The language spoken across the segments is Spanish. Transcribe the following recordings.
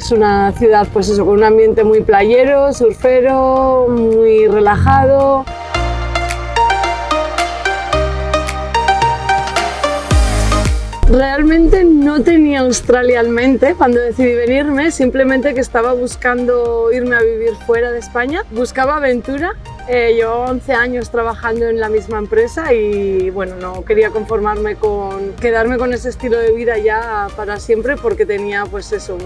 Es una ciudad pues con un ambiente muy playero, surfero, muy relajado. Realmente no tenía Australia en mente cuando decidí venirme, simplemente que estaba buscando irme a vivir fuera de España. Buscaba aventura eh, llevo 11 años trabajando en la misma empresa y bueno, no quería conformarme con quedarme con ese estilo de vida ya para siempre porque tenía pues eso,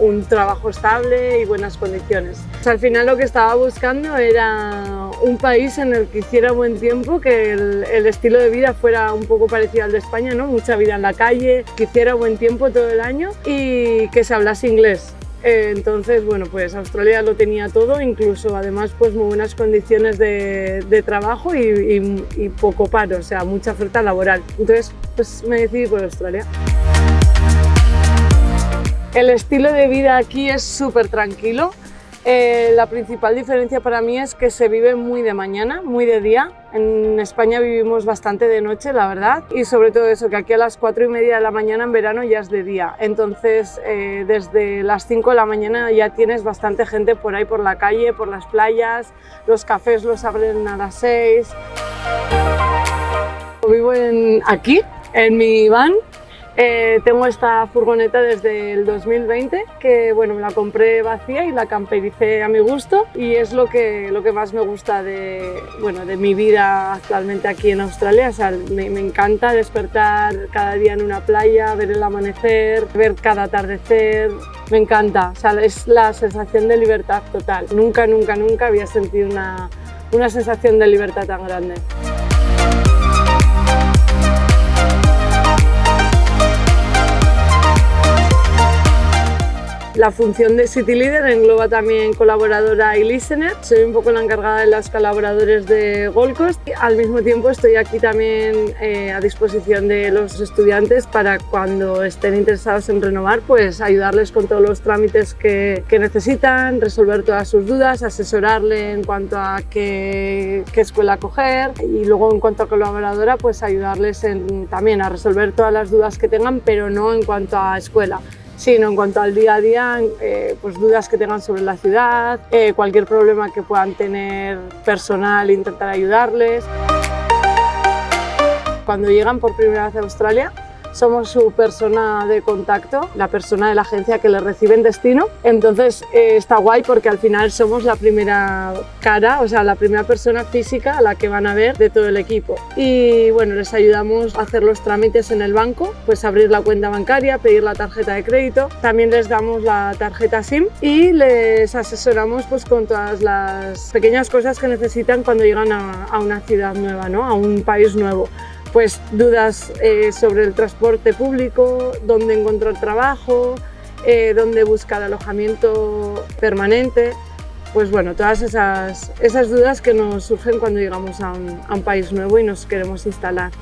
un, trabajo estable y buenas condiciones. al final lo que estaba buscando era un país en el que hiciera buen tiempo, que el, el estilo de vida fuera un poco parecido al de España, ¿no? mucha vida en la calle, que hiciera buen tiempo todo el año y que se hablase inglés. Eh, entonces, bueno, pues Australia lo tenía todo, incluso además pues muy buenas condiciones de, trabajo y, y, poco paro, o sea, mucha oferta laboral. Entonces, pues me decidí por Australia. El estilo de vida aquí es súper tranquilo, eh, la principal diferencia para mí es que se vive muy de mañana, muy de día. En España vivimos bastante de noche, la verdad, y sobre todo eso, que aquí a las 4 y media de la mañana en verano ya es de día. Entonces, eh, desde las 5 de la mañana ya tienes bastante gente por ahí por la calle, por las playas, los cafés los abren a las 6. Vivo aquí, en mi van, eh, tengo esta furgoneta desde el 2020 que bueno, me la compré vacía y la campericé a mi gusto y es lo que, lo que más me gusta de, bueno, de mi vida actualmente aquí en Australia. O sea, me, me, encanta despertar cada día en una playa, ver el amanecer, ver cada atardecer. Me encanta, o sea, es la sensación de libertad total. Nunca, nunca, nunca había sentido una, una sensación de libertad tan grande. La función de City Leader engloba también colaboradora y listener. Soy un poco la encargada de los colaboradores de Gold Coast. Al mismo tiempo estoy aquí también eh, a disposición de los estudiantes para cuando estén interesados en renovar, pues ayudarles con todos los trámites que, necesitan, resolver todas sus dudas, asesorarle en cuanto a qué, escuela coger y luego en cuanto a colaboradora, pues ayudarles también a resolver todas las dudas que tengan, pero no en cuanto a escuela sino en cuanto al día a día, eh, pues dudas que tengan sobre la ciudad, eh, cualquier problema que puedan tener personal, intentar ayudarles. Cuando llegan por primera vez a Australia, somos su persona de contacto, la persona de la agencia que les recibe en destino. Entonces eh, está guay porque al final somos la primera cara, o sea, la primera persona física a la que van a ver de todo el equipo. Y bueno, les ayudamos a hacer los trámites en el banco, pues abrir la cuenta bancaria, pedir la tarjeta de crédito. También les damos la tarjeta SIM y les asesoramos pues con todas las pequeñas cosas que necesitan cuando llegan a, a una ciudad nueva, ¿no? a un país nuevo pues dudas eh, sobre el transporte público, dónde encontrar trabajo, eh, dónde buscar alojamiento permanente. Pues bueno, todas esas, esas dudas que nos surgen cuando llegamos a un país nuevo y nos queremos instalar.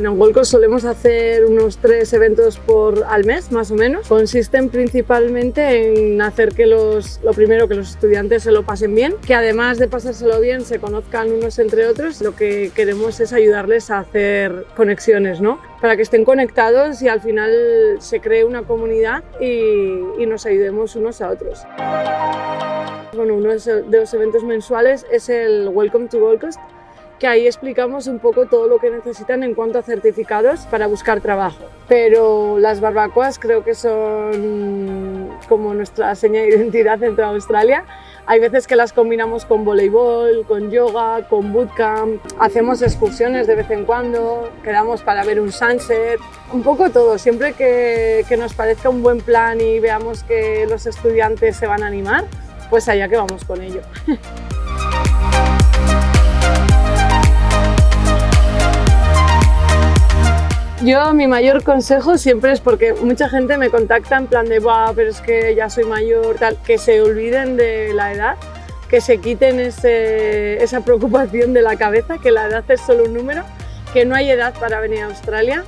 En Golco solemos hacer unos tres eventos por al mes, más o menos. Consisten principalmente en hacer que los, lo primero, que los estudiantes se lo pasen bien, que además de pasárselo bien, se conozcan unos entre otros. Lo que queremos es ayudarles a hacer conexiones, ¿no? Para que estén conectados y al final se cree una comunidad y, y nos ayudemos unos a otros. Bueno, uno de los eventos mensuales es el Welcome to Gold Coast, que ahí explicamos un poco todo lo que necesitan en cuanto a certificados para buscar trabajo. Pero las barbacoas creo que son como nuestra seña de identidad dentro de Australia. Hay veces que las combinamos con voleibol, con yoga, con bootcamp, hacemos excursiones de vez en cuando, quedamos para ver un sunset, un poco todo, siempre que, que nos parezca un buen plan y veamos que los estudiantes se van a animar, pues allá que vamos con ello. Yo mi mayor consejo siempre es porque mucha gente me contacta en plan de va, pero es que ya soy mayor, tal, que se olviden de la edad, que se quiten esa preocupación de la cabeza, que la edad es solo un número, que no hay edad para venir a Australia,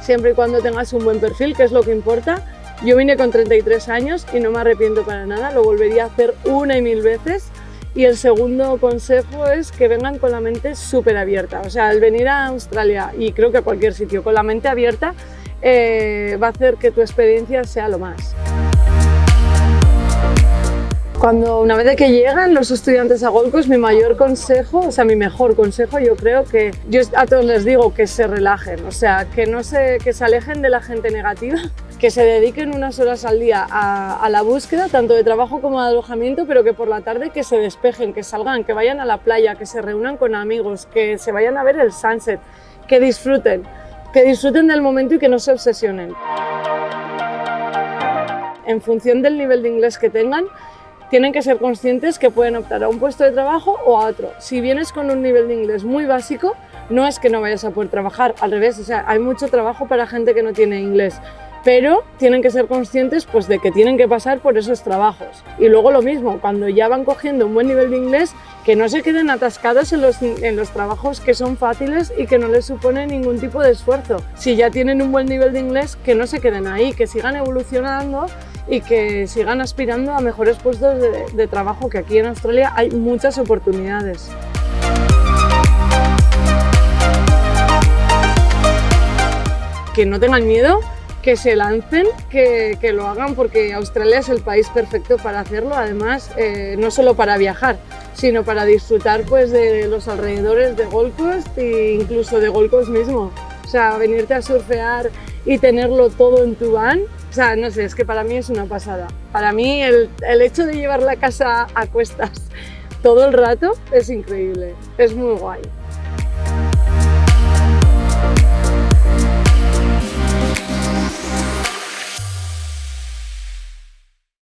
siempre y cuando tengas un buen perfil, que es lo que importa. Yo vine con 33 años y no me arrepiento para nada, lo volvería a hacer una y mil veces y el segundo consejo es que vengan con la mente súper abierta. O sea, al venir a Australia y creo que a cualquier sitio con la mente abierta eh, va a hacer que tu experiencia sea lo más. Cuando una vez que llegan los estudiantes a Gold Coast, mi mayor consejo, o sea, mi mejor consejo, yo creo que yo a todos les digo que se relajen, o sea, que no se, que se alejen de la gente negativa, que se dediquen unas horas al día a, a, la búsqueda, tanto de trabajo como de alojamiento, pero que por la tarde que se despejen, que salgan, que vayan a la playa, que se reúnan con amigos, que se vayan a ver el sunset, que disfruten, que disfruten del momento y que no se obsesionen. En función del nivel de inglés que tengan, tienen que ser conscientes que pueden optar a un puesto de trabajo o a otro. Si vienes con un nivel de inglés muy básico, no es que no vayas a poder trabajar, al revés, o sea, hay mucho trabajo para gente que no tiene inglés, pero tienen que ser conscientes pues, de que tienen que pasar por esos trabajos. Y luego lo mismo, cuando ya van cogiendo un buen nivel de inglés, que no se queden atascados en los, en los trabajos que son fáciles y que no les supone ningún tipo de esfuerzo. Si ya tienen un buen nivel de inglés, que no se queden ahí, que sigan evolucionando y que sigan aspirando a mejores puestos de, de trabajo, que aquí en Australia hay muchas oportunidades. Que no tengan miedo, que se lancen, que, que, lo hagan porque Australia es el país perfecto para hacerlo, además eh, no solo para viajar, sino para disfrutar pues, de los alrededores de Gold Coast e incluso de Gold Coast mismo. O sea, venirte a surfear y tenerlo todo en tu van, o sea, no sé, es que para mí es una pasada. Para mí el, el hecho de llevar la casa a cuestas todo el rato es increíble, es muy guay.